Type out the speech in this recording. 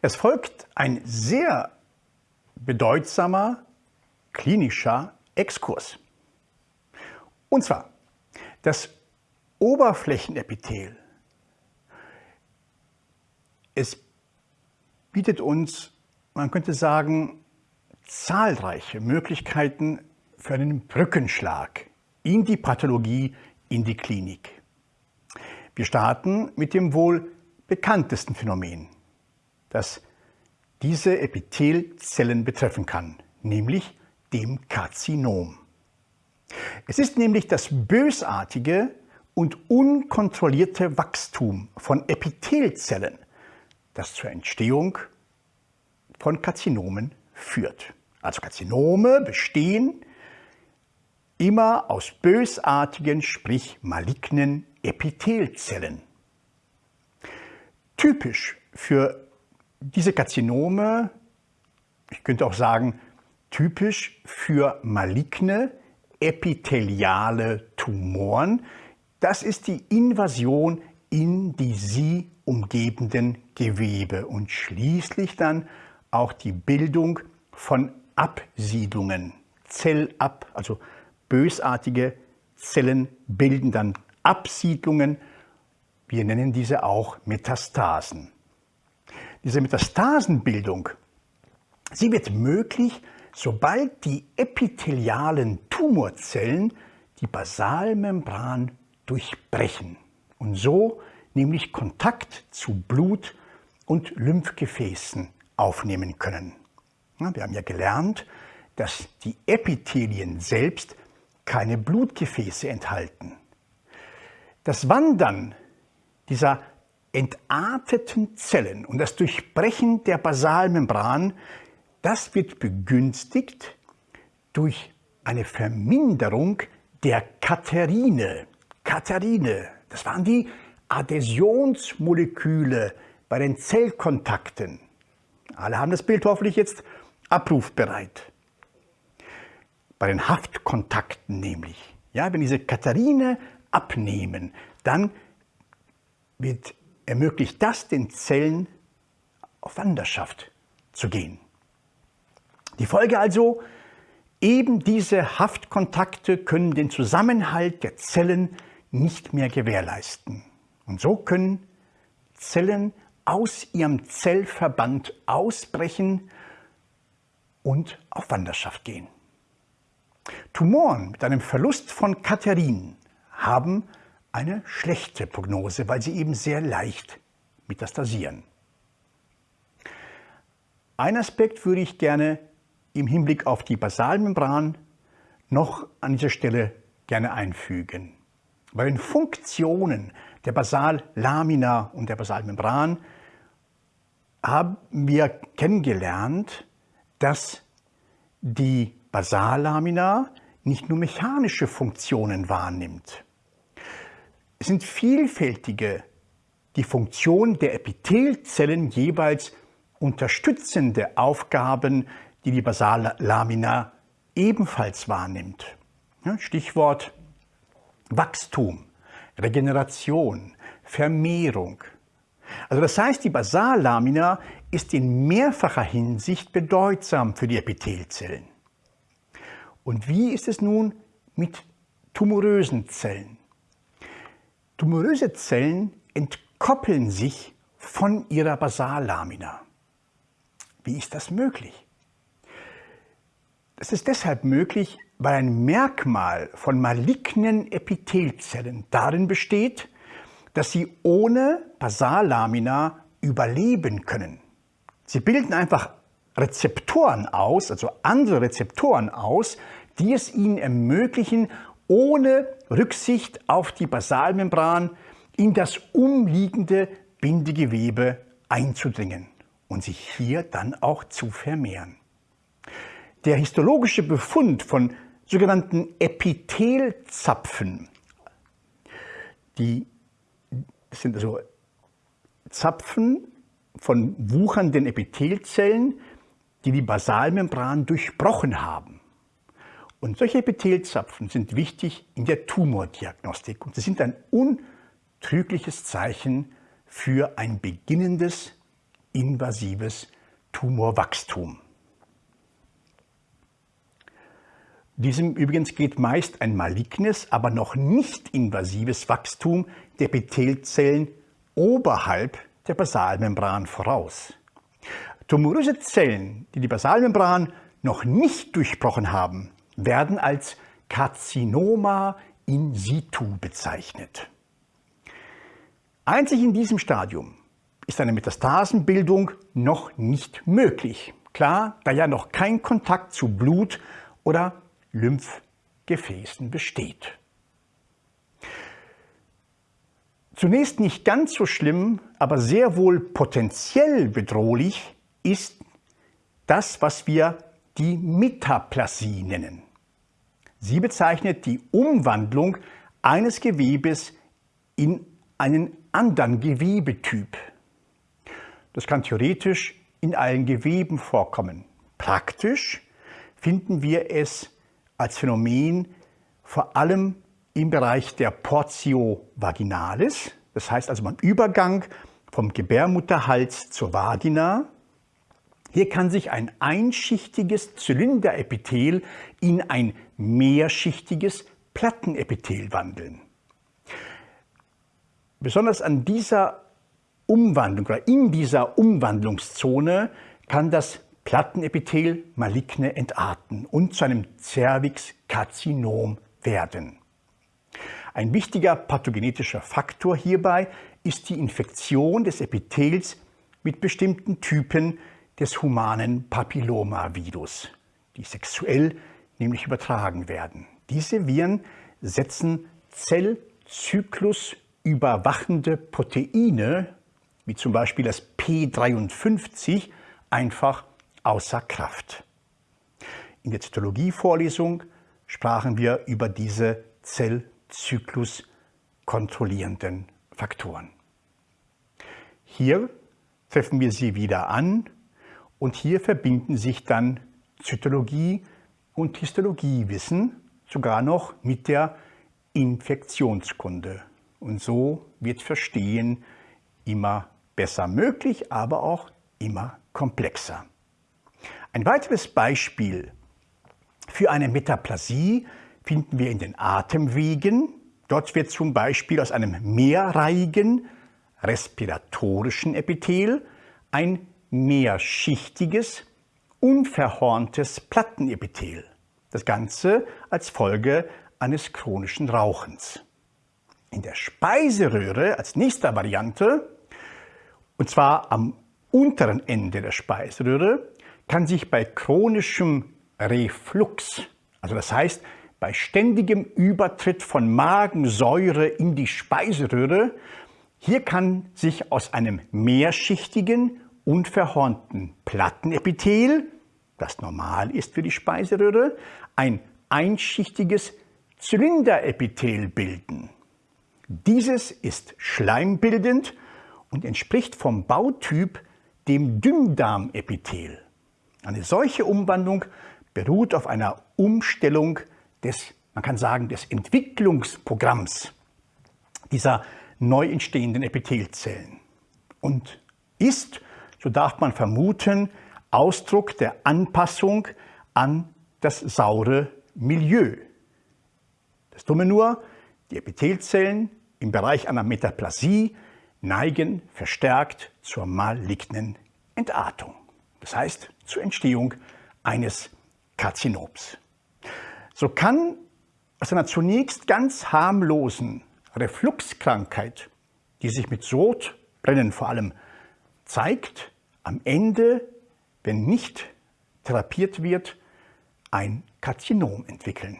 Es folgt ein sehr bedeutsamer klinischer Exkurs. Und zwar das Oberflächenepithel. Es bietet uns, man könnte sagen, zahlreiche Möglichkeiten für einen Brückenschlag in die Pathologie, in die Klinik. Wir starten mit dem wohl bekanntesten Phänomen, das diese Epithelzellen betreffen kann, nämlich dem Karzinom. Es ist nämlich das bösartige und unkontrollierte Wachstum von Epithelzellen, das zur Entstehung von Karzinomen führt. Also Karzinome bestehen immer aus bösartigen, sprich malignen Epithelzellen. Typisch für diese Karzinome, ich könnte auch sagen, typisch für maligne epitheliale Tumoren, das ist die Invasion in die sie umgebenden Gewebe und schließlich dann auch die Bildung von Absiedlungen, Zellab, also bösartige Zellen bilden dann Absiedlungen. Wir nennen diese auch Metastasen. Diese Metastasenbildung, sie wird möglich, sobald die epithelialen Tumorzellen die Basalmembran durchbrechen und so nämlich Kontakt zu Blut und Lymphgefäßen aufnehmen können. Wir haben ja gelernt, dass die Epithelien selbst keine Blutgefäße enthalten. Das Wandern dieser entarteten Zellen und das Durchbrechen der Basalmembran, das wird begünstigt durch eine Verminderung der Katerine. Katerine, das waren die Adhäsionsmoleküle bei den Zellkontakten. Alle haben das Bild hoffentlich jetzt abrufbereit. Bei den Haftkontakten nämlich. Ja, wenn diese Katharine abnehmen, dann wird ermöglicht das den Zellen auf Wanderschaft zu gehen. Die Folge also, eben diese Haftkontakte können den Zusammenhalt der Zellen nicht mehr gewährleisten. Und so können Zellen aus ihrem Zellverband ausbrechen und auf Wanderschaft gehen. Tumoren mit einem Verlust von Katherin haben eine schlechte Prognose, weil sie eben sehr leicht metastasieren. Ein Aspekt würde ich gerne im Hinblick auf die Basalmembran noch an dieser Stelle gerne einfügen. Bei den Funktionen der Basallamina und der Basalmembran haben wir kennengelernt, dass die Basallamina nicht nur mechanische Funktionen wahrnimmt. Es sind vielfältige die Funktion der Epithelzellen jeweils unterstützende Aufgaben, die die Basallamina ebenfalls wahrnimmt. Stichwort Wachstum, Regeneration, Vermehrung. Also das heißt, die Basallamina ist in mehrfacher Hinsicht bedeutsam für die Epithelzellen. Und wie ist es nun mit tumorösen Zellen? Tumoröse Zellen entkoppeln sich von ihrer Basallamina. Wie ist das möglich? Das ist deshalb möglich, weil ein Merkmal von malignen Epithelzellen darin besteht, dass sie ohne Basallamina überleben können. Sie bilden einfach Rezeptoren aus, also andere Rezeptoren aus, die es ihnen ermöglichen, ohne Rücksicht auf die Basalmembran in das umliegende Bindegewebe einzudringen und sich hier dann auch zu vermehren. Der histologische Befund von sogenannten Epithelzapfen, die sind also Zapfen von wuchernden Epithelzellen, die die Basalmembran durchbrochen haben. Und solche Epithelzapfen sind wichtig in der Tumordiagnostik und sie sind ein untrügliches Zeichen für ein beginnendes invasives Tumorwachstum. Diesem übrigens geht meist ein malignes, aber noch nicht invasives Wachstum der Epithelzellen oberhalb der Basalmembran voraus. Tumoröse Zellen, die die Basalmembran noch nicht durchbrochen haben, werden als Karzinoma in situ bezeichnet. Einzig in diesem Stadium ist eine Metastasenbildung noch nicht möglich. Klar, da ja noch kein Kontakt zu Blut oder Lymphgefäßen besteht. Zunächst nicht ganz so schlimm, aber sehr wohl potenziell bedrohlich ist das, was wir die Metaplasie nennen. Sie bezeichnet die Umwandlung eines Gewebes in einen anderen Gewebetyp. Das kann theoretisch in allen Geweben vorkommen. Praktisch finden wir es als Phänomen vor allem im Bereich der Portio vaginalis, das heißt also beim Übergang vom Gebärmutterhals zur Vagina. Hier kann sich ein einschichtiges Zylinderepithel in ein mehrschichtiges Plattenepithel wandeln. Besonders an dieser Umwandlung oder in dieser Umwandlungszone kann das Plattenepithel maligne entarten und zu einem Cervix-Karzinom werden. Ein wichtiger pathogenetischer Faktor hierbei ist die Infektion des Epithels mit bestimmten Typen des humanen Papillomavirus, die sexuell nämlich übertragen werden. Diese Viren setzen Zellzyklus überwachende Proteine, wie zum Beispiel das P53, einfach außer Kraft. In der Zytologie-Vorlesung sprachen wir über diese Zellzyklus kontrollierenden Faktoren. Hier treffen wir sie wieder an und hier verbinden sich dann Zytologie und Histologiewissen sogar noch mit der Infektionskunde. Und so wird Verstehen immer besser möglich, aber auch immer komplexer. Ein weiteres Beispiel für eine Metaplasie finden wir in den Atemwegen. Dort wird zum Beispiel aus einem mehrreihigen respiratorischen Epithel ein mehrschichtiges, unverhorntes Plattenepithel. Das Ganze als Folge eines chronischen Rauchens. In der Speiseröhre als nächster Variante, und zwar am unteren Ende der Speiseröhre, kann sich bei chronischem Reflux, also das heißt bei ständigem Übertritt von Magensäure in die Speiseröhre, hier kann sich aus einem mehrschichtigen, unverhornten Plattenepithel, das normal ist für die Speiseröhre, ein einschichtiges Zylinderepithel bilden. Dieses ist schleimbildend und entspricht vom Bautyp dem Dünndarmepithel. Eine solche Umwandlung beruht auf einer Umstellung des, man kann sagen, des Entwicklungsprogramms dieser neu entstehenden Epithelzellen und ist, so darf man vermuten, Ausdruck der Anpassung an das saure Milieu. Das Dumme nur, die Epithelzellen im Bereich einer Metaplasie neigen verstärkt zur malignen Entartung das heißt zur Entstehung eines Karzinoms. So kann aus einer zunächst ganz harmlosen Refluxkrankheit, die sich mit Sodbrennen vor allem zeigt, am Ende, wenn nicht therapiert wird, ein Karzinom entwickeln.